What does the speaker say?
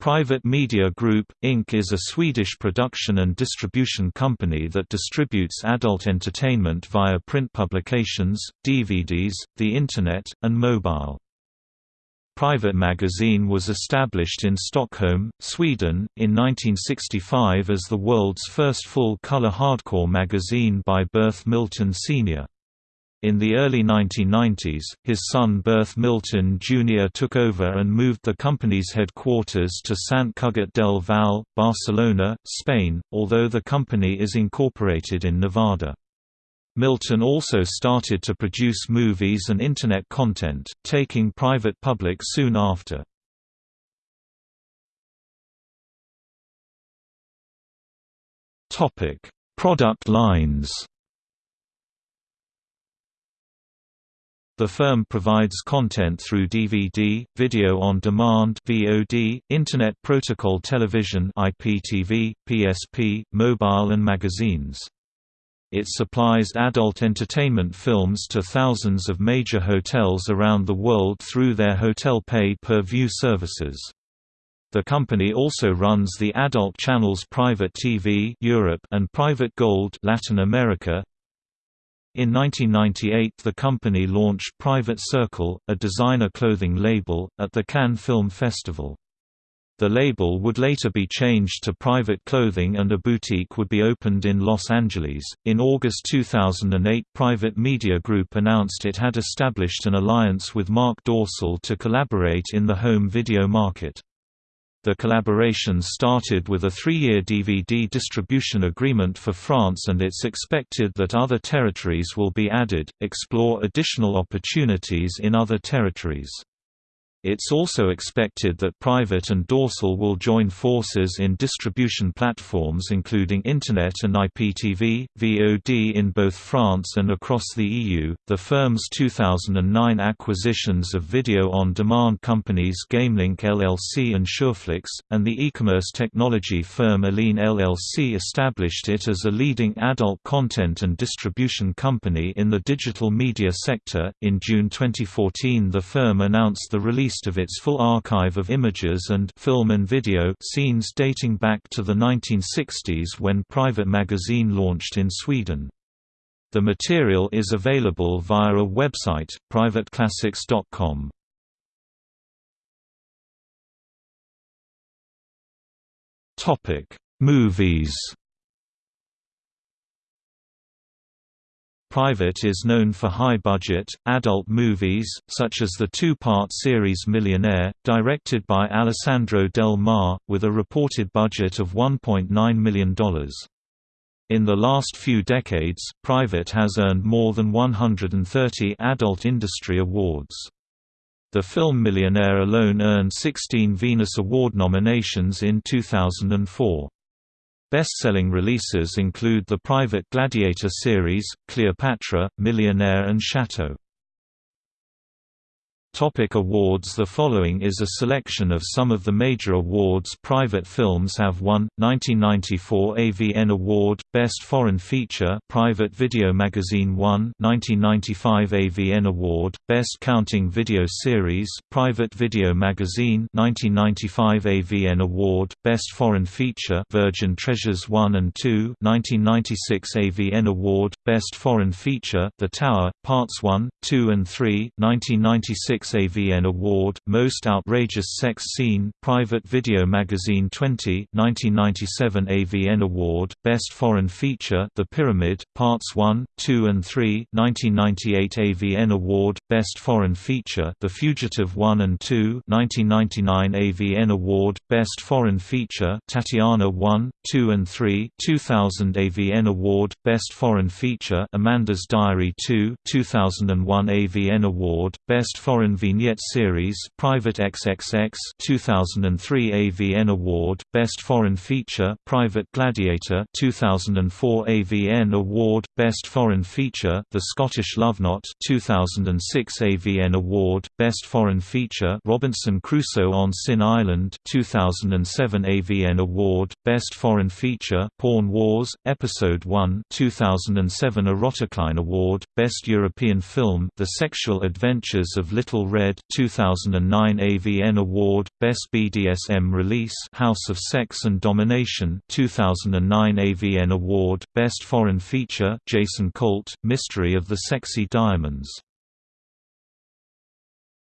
Private Media Group, Inc. is a Swedish production and distribution company that distributes adult entertainment via print publications, DVDs, the Internet, and mobile. Private Magazine was established in Stockholm, Sweden, in 1965 as the world's first full-color hardcore magazine by Berth Milton Sr. In the early 1990s, his son Berth Milton Jr. took over and moved the company's headquarters to Sant Cugat del Vallès, Barcelona, Spain, although the company is incorporated in Nevada. Milton also started to produce movies and Internet content, taking private public soon after. Product lines The firm provides content through DVD, video on demand (VOD), Internet Protocol Television (IPTV), PSP, mobile and magazines. It supplies adult entertainment films to thousands of major hotels around the world through their hotel pay-per-view services. The company also runs the adult channels Private TV Europe and Private Gold Latin America, in 1998 the company launched Private Circle, a designer clothing label, at the Cannes Film Festival. The label would later be changed to Private Clothing and a boutique would be opened in Los Angeles. In August 2008, Private Media Group announced it had established an alliance with Marc Dorcel to collaborate in the home video market. The collaboration started with a three-year DVD distribution agreement for France and it's expected that other territories will be added, explore additional opportunities in other territories. It's also expected that Private and Dorcel will join forces in distribution platforms including Internet and IPTV, VOD in both France and across the EU. The firm's 2009 acquisitions of video on demand companies GameLink LLC and Sureflix, and the e-commerce technology firm Aline LLC established it as a leading adult content and distribution company in the digital media sector. In June 2014, the firm announced the release of its full archive of images and film and video scenes dating back to the 1960s when Private Magazine launched in Sweden. The material is available via a website, privateclassics.com. Topic: Movies Private is known for high-budget, adult movies, such as the two-part series Millionaire, directed by Alessandro Del Mar, with a reported budget of $1.9 million. In the last few decades, Private has earned more than 130 adult industry awards. The film Millionaire alone earned 16 Venus Award nominations in 2004. Best-selling releases include the Private Gladiator series, Cleopatra, Millionaire and Chateau. Topic awards. The following is a selection of some of the major awards private films have won. 1994 AVN Award, Best Foreign Feature Private Video Magazine won. 1995 AVN Award, Best Counting Video Series Private Video Magazine. 1995 AVN Award, Best Foreign Feature Virgin Treasures 1 and 2 1996 AVN Award, Best Foreign Feature The Tower, Parts 1, 2 and 3 1996 AVN Award, Most Outrageous Sex Scene Private Video Magazine 20 1997 AVN Award, Best Foreign Feature The Pyramid, Parts 1, 2 and 3 1998 AVN Award, Best Foreign Feature The Fugitive 1 and 2 1999 AVN Award, Best Foreign Feature Tatiana 1, 2 and 3 2000 AVN Award, Best Foreign Feature Amanda's Diary 2 2001 AVN Award, Best Foreign Vignette Series Private XXX 2003 AVN Award Best Foreign Feature Private Gladiator 2004 AVN Award Best Foreign Feature The Scottish Love Knot 2006 2006 AVN Award, Best Foreign Feature Robinson Crusoe on Sin Island 2007 AVN Award, Best Foreign Feature Porn Wars, Episode 1 2007 Eroticline Award, Best European Film The Sexual Adventures of Little Red 2009 AVN Award, Best BDSM Release House of Sex and Domination 2009 AVN Award, Best Foreign Feature Jason Colt, Mystery of the Sexy Diamonds